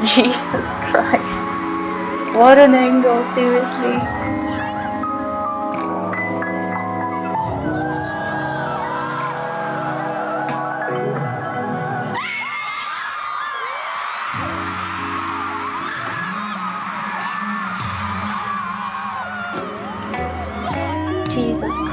Jesus Christ. What an angle, seriously. Jesus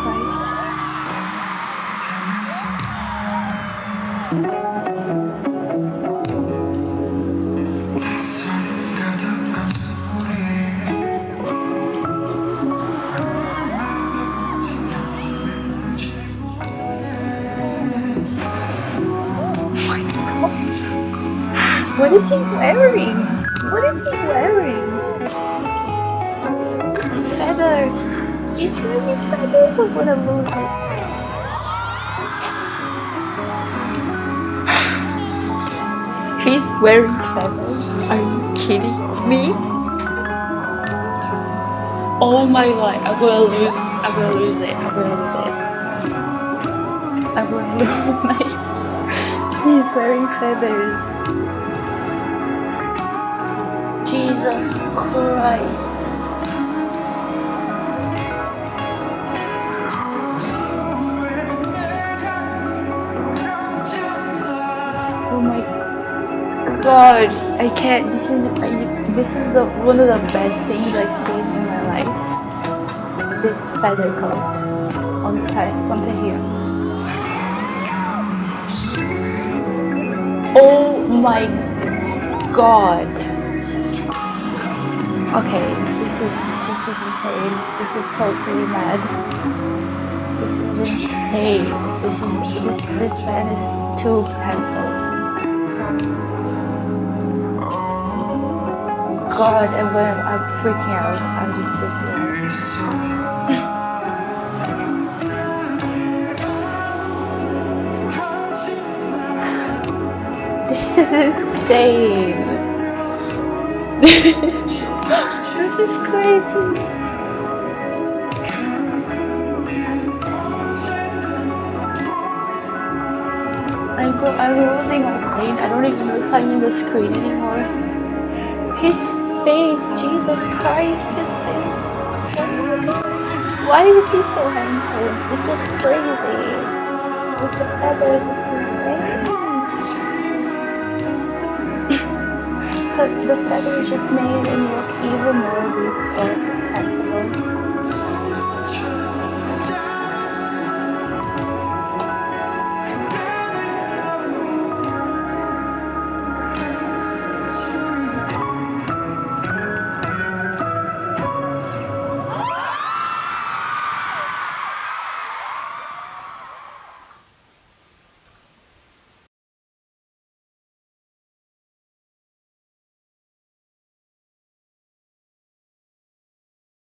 is he wearing? What is he wearing? It's feathers. He's wearing feathers. I'm gonna lose it. He's wearing feathers. Are you kidding me? Oh my god, I'm gonna lose. I'm gonna lose it. I'm gonna lose it. I'm gonna lose my. He's wearing feathers. Jesus Christ. Oh my god, I can't. This is I, this is the one of the best things I've seen in my life. This feather coat on time onto here. Oh my god. Okay, this is this is insane. This is totally mad. This is insane. This is this this man is too handsome. God, I'm gonna I'm freaking out. I'm just freaking out. This is insane. this is crazy. I'm go I'm losing my brain. I don't even know if I'm in the screen anymore. His face, Jesus Christ, his face. Why is he so handsome? This is crazy. With the feathers, this is insane. The feathers just made him look even Or 虹